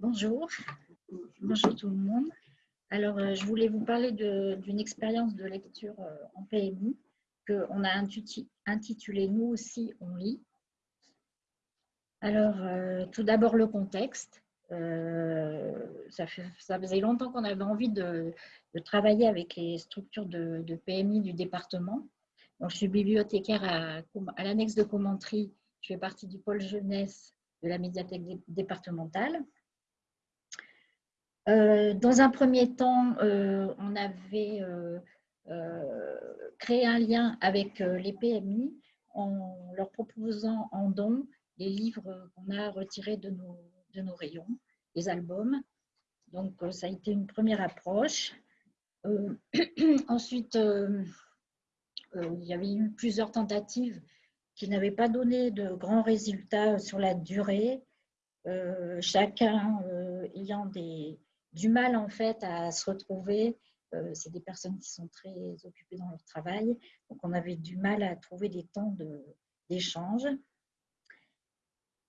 Bonjour, bonjour tout le monde. Alors, euh, je voulais vous parler d'une expérience de lecture euh, en PMI qu'on a intitulée Nous aussi, on lit. Alors, euh, tout d'abord le contexte. ça, faisait longtemps qu'on avait envie de, travailler avec les structures de, PMI du département. Je suis bibliothécaire à, à l'annexe de commenterie. Je fais partie du pôle jeunesse de la médiathèque départementale. Euh, dans un premier temps, euh, on avait euh, créé un lien avec les PMI en leur proposant en don les livres qu'on a retirés de nos, de nos rayons, les albums. Donc, ça a été une première approche. ensuite, il y avait eu plusieurs tentatives qui n'avaient pas donné de grands résultats sur la durée, chacun ayant des, du mal en fait à se retrouver. Euh, c'est des personnes qui sont très occupées dans leur travail, donc on avait du mal à trouver des temps d'échange.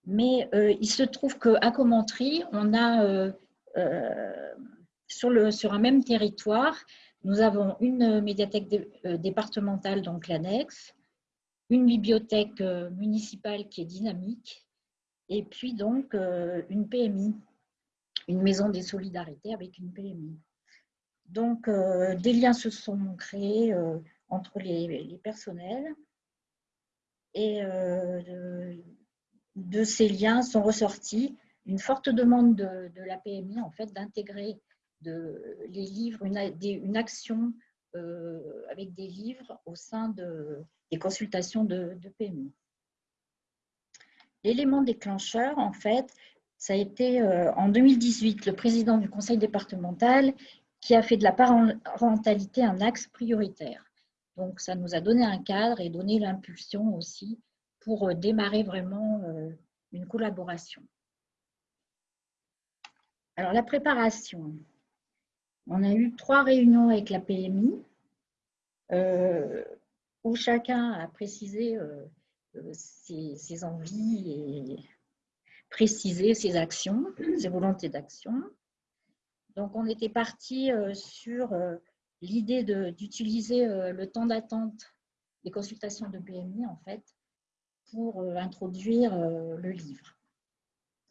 Mais euh, il se trouve qu'à Commentry, on a euh, sur, un même territoire, nous avons une médiathèque départementale, donc l'annexe, une bibliothèque municipale qui est dynamique, et puis donc une PMI une maison des solidarités avec une PMI. Donc, euh, des liens se sont créés euh, entre les, personnels et euh, de, ces liens sont ressortis une forte demande de, la PMI en fait d'intégrer les livres, une, action avec des livres au sein de, des consultations de, de PMI. L'élément déclencheur, en fait, ça a été euh, en 2018 le président du conseil départemental qui a fait de la parentalité un axe prioritaire. Donc, ça nous a donné un cadre et donné l'impulsion aussi pour euh, démarrer vraiment euh, une collaboration. Alors, la préparation. On a eu trois réunions avec la PMI où chacun a précisé ses, ses envies et préciser ses actions, ses volontés d'action. Donc, on était parti euh, sur euh, l'idée d'utiliser euh, le temps d'attente des consultations de PMI, en fait, pour introduire le livre.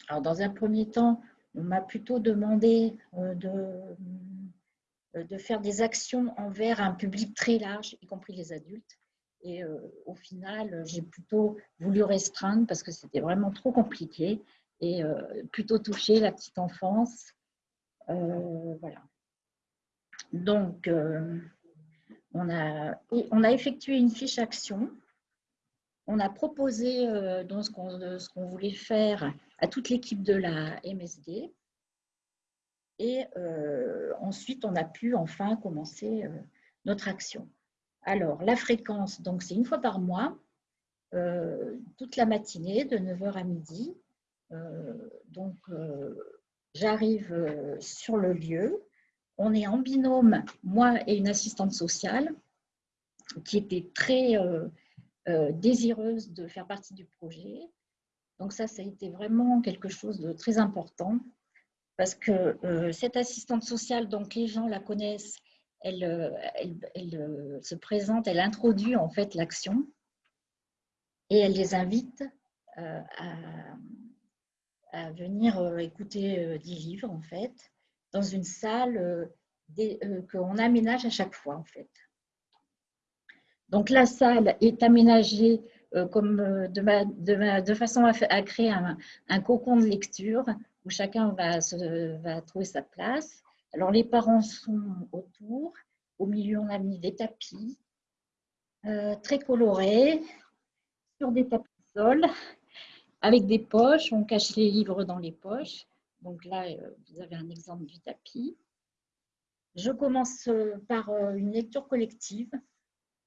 Alors, dans un premier temps, on m'a plutôt demandé de, de faire des actions envers un public très large, y compris les adultes. Et euh, au final, j'ai plutôt voulu restreindre parce que c'était vraiment trop compliqué et euh, plutôt toucher la petite enfance. Euh, voilà. Donc, on, a, on a effectué une fiche action. On a proposé ce qu'on voulait faire à toute l'équipe de la MSD. Et ensuite, on a pu enfin commencer notre action. Alors, la fréquence, donc c'est une fois par mois, euh, toute la matinée, de 9h à midi. Euh, donc, euh, j'arrive sur le lieu. On est en binôme, moi et une assistante sociale, qui était très désireuse de faire partie du projet. Donc ça, ça a été vraiment quelque chose de très important parce que cette assistante sociale, donc les gens la connaissent, elle, euh, euh, se présente, elle introduit en fait l'action et elle les invite euh, à, venir écouter des livres en fait dans une salle qu'on aménage à chaque fois en fait. Donc la salle est aménagée comme de, façon à, créer un, cocon de lecture où chacun va trouver sa place. Alors, les parents sont autour. Au milieu, on a mis des tapis euh, très colorés sur des tapis de sol avec des poches. On cache les livres dans les poches. Donc là, euh, vous avez un exemple du tapis. Je commence euh, par une lecture collective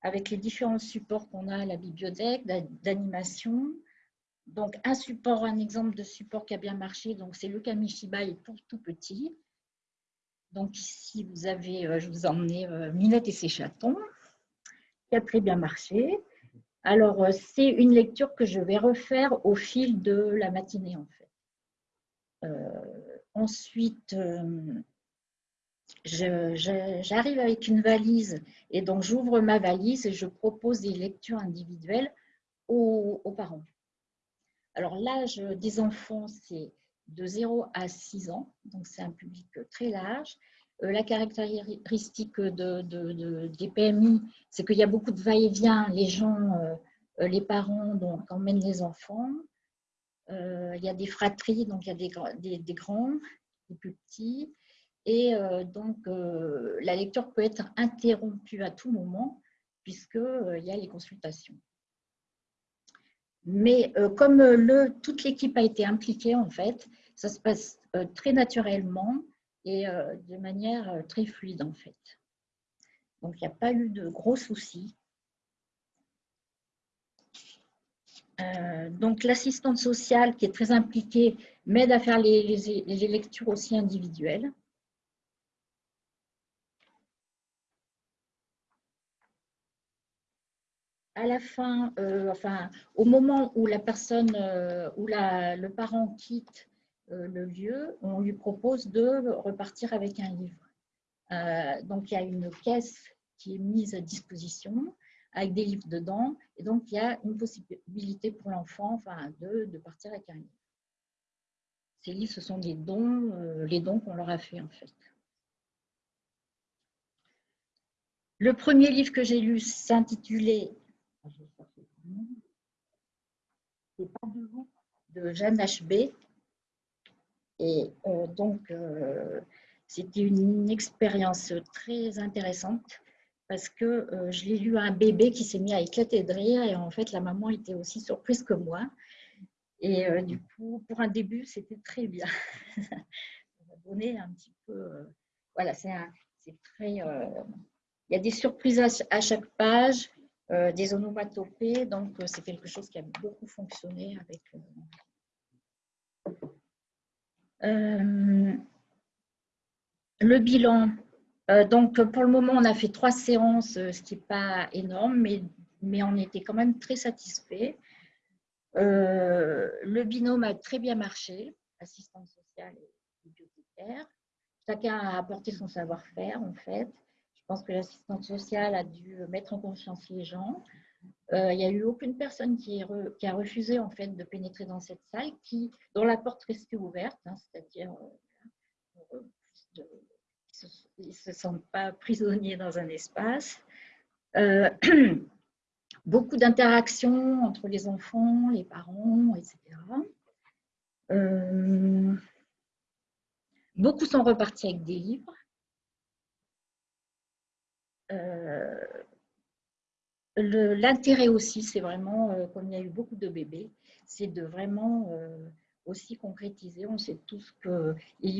avec les différents supports qu'on a à la bibliothèque, d'animation. Donc, un support, un exemple de support qui a bien marché, donc c'est le Kamishibai pour tout petit. Donc ici, vous avez, euh, je vous ai emmené euh, Minette et ses chatons, qui a très bien marché. Alors, euh, c'est une lecture que je vais refaire au fil de la matinée, en fait. ensuite, j'arrive avec une valise et donc j'ouvre ma valise et je propose des lectures individuelles aux, aux parents. Alors l'âge des enfants, c'est de 0 à 6 ans, donc c'est un public très large. Euh, la caractéristique de, des PMI, c'est qu'il y a beaucoup de va-et-vient. Les gens, euh, les parents donc, emmènent les enfants. Euh, il y a des fratries, donc il y a des, grands, des plus petits. Et donc, la lecture peut être interrompue à tout moment, puisqu'il y a les consultations. Mais comme toute l'équipe a été impliquée, en fait, ça se passe très naturellement et euh, de manière euh, très fluide en fait. Donc il n'y a pas eu de gros soucis. Euh, donc l'assistante sociale qui est très impliquée m'aide à faire les, lectures aussi individuelles. à la fin, enfin, au moment où la personne, où la, le parent quitte euh, le lieu, on lui propose de repartir avec un livre. Euh, donc, il y a une caisse qui est mise à disposition avec des livres dedans. Et donc, il y a une possibilité pour l'enfant de, de, partir avec un livre. Ces livres, ce sont des dons, euh, les dons qu'on leur a fait en fait. Le premier livre que j'ai lu s'intitulait de Jeanne H.B. Et euh, donc, euh, c'était une expérience très intéressante parce que euh, je l'ai lu à un bébé qui s'est mis à éclater de rire et en fait, la maman était aussi surprise que moi. Et du coup, pour un début, c'était très bien. Ça m'a donné un petit peu... voilà, c'est très... il y a des surprises à, chaque page, des onomatopées, donc c'est quelque chose qui a beaucoup fonctionné avec euh, le bilan, euh, donc pour le moment, on a fait trois séances, euh, ce qui n'est pas énorme, mais, mais on était quand même très satisfaits. le binôme a très bien marché, assistante sociale et bibliothécaire. Chacun a apporté son savoir-faire, en fait. Je pense que l'assistante sociale a dû mettre en confiance les gens. Euh, il n'y a eu aucune personne qui, a refusé en fait de pénétrer dans cette salle, dont la porte restait ouverte, hein, c'est-à-dire euh, ils ne se sentent pas prisonniers dans un espace. Euh, beaucoup d'interactions entre les enfants, les parents, etc. beaucoup sont repartis avec des livres l'intérêt aussi, c'est vraiment, euh, comme il y a eu beaucoup de bébés, c'est de vraiment euh, aussi concrétiser. On sait tous que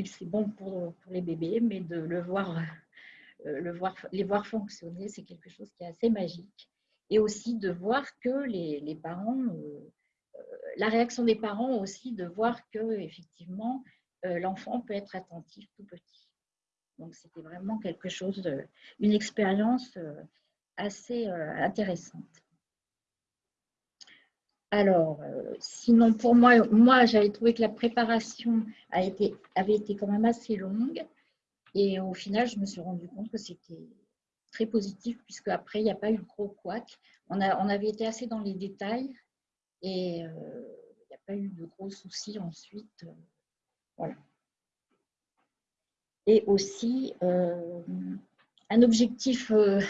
c'est bon pour, les bébés, mais de euh, le voir, les voir fonctionner, c'est quelque chose qui est assez magique. Et aussi de voir que les parents, la réaction des parents aussi, de voir que effectivement l'enfant peut être attentif tout petit. Donc c'était vraiment quelque chose, une expérience assez euh, intéressante. Alors, euh, sinon pour moi, moi j'avais trouvé que la préparation avait été quand même assez longue et au final, je me suis rendu compte que c'était très positif puisque après, il n'y a pas eu de gros couac. On avait été assez dans les détails et euh, il n'y a pas eu de gros soucis ensuite. voilà. Et aussi, un objectif euh,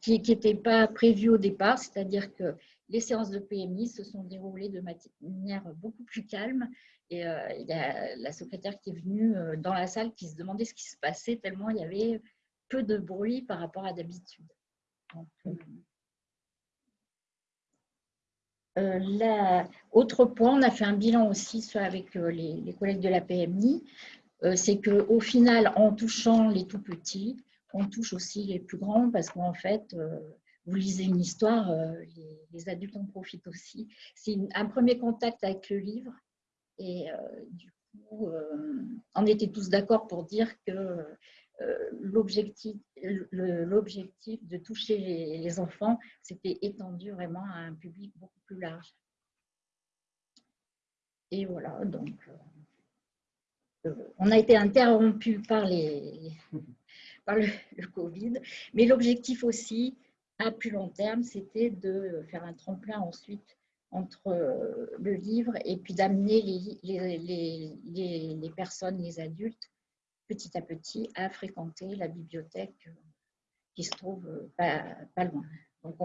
qui n'était pas prévu au départ, c'est-à-dire que les séances de PMI se sont déroulées de manière beaucoup plus calme. Et euh, il y a la secrétaire qui est venue euh, dans la salle qui se demandait ce qui se passait, tellement il y avait peu de bruit par rapport à d'habitude. autre point, on a fait un bilan aussi avec les, les collègues de la PMI, c'est qu'au final, en touchant les tout petits, on touche aussi les plus grands parce qu'en fait, euh, vous lisez une histoire, euh, les, adultes en profitent aussi. C'est un premier contact avec le livre et euh, du coup, on était tous d'accord pour dire que l'objectif de toucher les, enfants, c'était étendu vraiment à un public beaucoup plus large. Et voilà, donc on a été interrompu par, les, le, Covid, mais l'objectif aussi, à plus long terme, c'était de faire un tremplin ensuite entre le livre et puis d'amener les, les, les, personnes, les adultes, petit à petit, à fréquenter la bibliothèque qui se trouve pas, pas loin. Donc,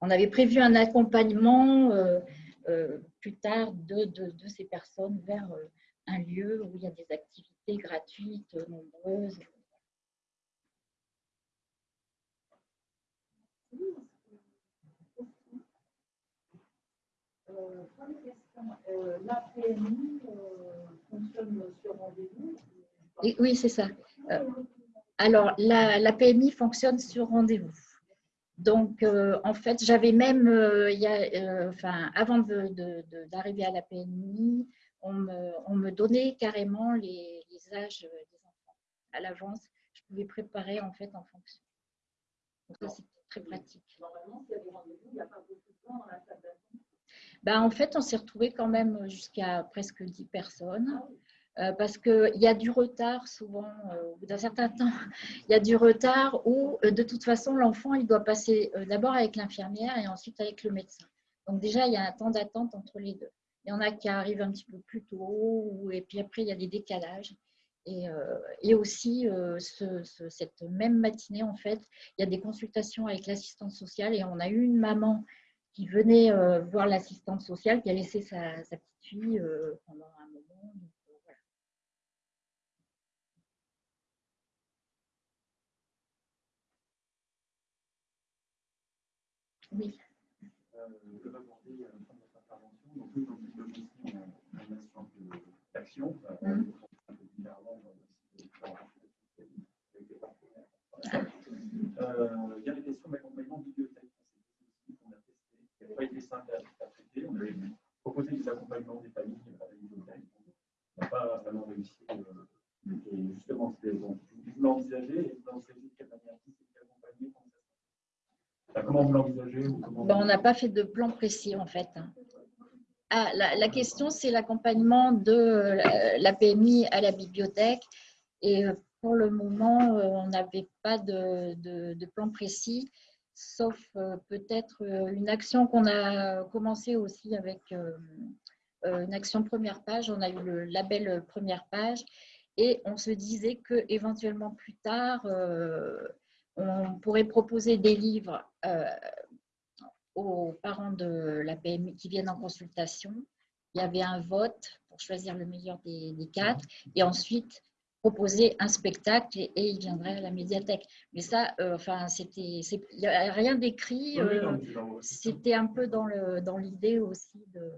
on, avait prévu un accompagnement euh, euh, plus tard de, de, ces personnes vers euh, un lieu où il y a des activités gratuites, nombreuses. La PMI fonctionne sur rendez-vous Oui, c'est ça. alors, la, la, PMI fonctionne sur rendez-vous. Donc, euh, en fait, j'avais même, euh, y a, euh, enfin, avant d'arriver à la PMI, on me, on me donnait carrément les, les, âges des enfants à l'avance. Je pouvais préparer en fait en fonction. Donc, ça, c'était très pratique. Normalement, s'il y a des rendez-vous, il n'y a pas beaucoup de temps dans la salle d'attente ben, En fait, on s'est retrouvé quand même jusqu'à presque 10 personnes. Euh, parce qu'il y a du retard souvent, euh, bout d'un certain temps, il y a du retard où euh, de toute façon l'enfant il doit passer d'abord avec l'infirmière et ensuite avec le médecin. Donc déjà il y a un temps d'attente entre les deux. Il y en a qui arrivent un petit peu plus tôt et puis après il y a des décalages. Et, et aussi ce, cette même matinée en fait, il y a des consultations avec l'assistante sociale et on a eu une maman qui venait voir l'assistante sociale qui a laissé sa, sa petite fille pendant un moment. Oui. Euh, je vais aborder la fin de votre intervention. Donc, nous, dans une mission en nation d'action, euh, il y a les questions d'accompagnement bibliothèque. qu'on a testé, qui n'avaient pas été simples à traiter. On avait On n'a pas. Euh, de fait de plan précis en fait. Ah, la, question, c'est l'accompagnement de la PMI à la bibliothèque. Et euh, pour le moment, euh, on n'avait pas de, plan précis, sauf euh, peut-être une action qu'on a commencé aussi avec une action première page. On a eu le label première page et on se disait que éventuellement plus tard, on pourrait proposer des livres euh, aux parents de la PMI qui viennent en consultation. Il y avait un vote pour choisir le meilleur des, quatre et ensuite proposer un spectacle et, ils viendraient à la médiathèque. Mais ça, euh, enfin, c'était, il n'y a rien d'écrit. Euh, c'était un peu dans l'idée dans aussi de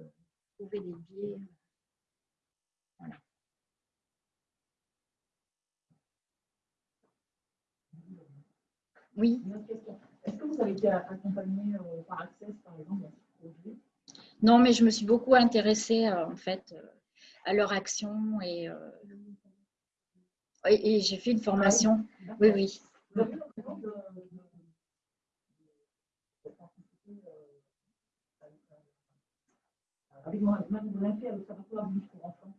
trouver des biais. Oui. Est-ce que vous avez été accompagné euh, par Access, par exemple, dans ce projet? Non, mais je me suis beaucoup intéressée, euh, en fait, euh, à leur action et, et, j'ai fait une formation. Ah oui, oui. Vous avez avec mon avec l'Observatoire pour enfants.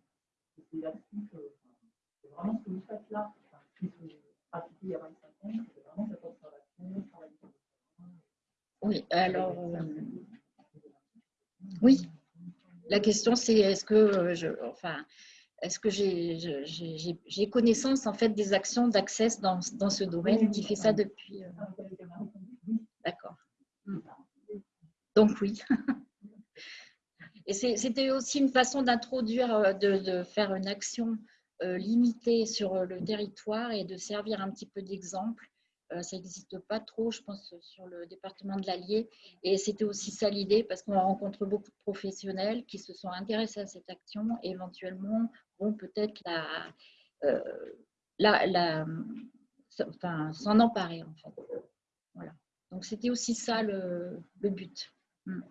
C'est vraiment ce que vous faites là, qui se pratiqué il y a 25 ans, c'est vraiment cette oui, alors, euh, oui. La question, c'est est-ce que euh, je, enfin, est-ce que j'ai connaissance en fait des actions d'accès dans, dans, ce domaine qui fait ça depuis. Euh, d'accord. Donc oui. Et c'était aussi une façon d'introduire, de, de, faire une action limitée sur le territoire et de servir un petit peu d'exemple euh, ça n'existe pas trop, je pense, sur le département de l'Allier. Et c'était aussi ça l'idée, parce qu'on rencontre beaucoup de professionnels qui se sont intéressés à cette action et éventuellement vont peut-être la, euh, enfin, s'en emparer. Voilà. Donc, c'était aussi ça le, but. Hmm.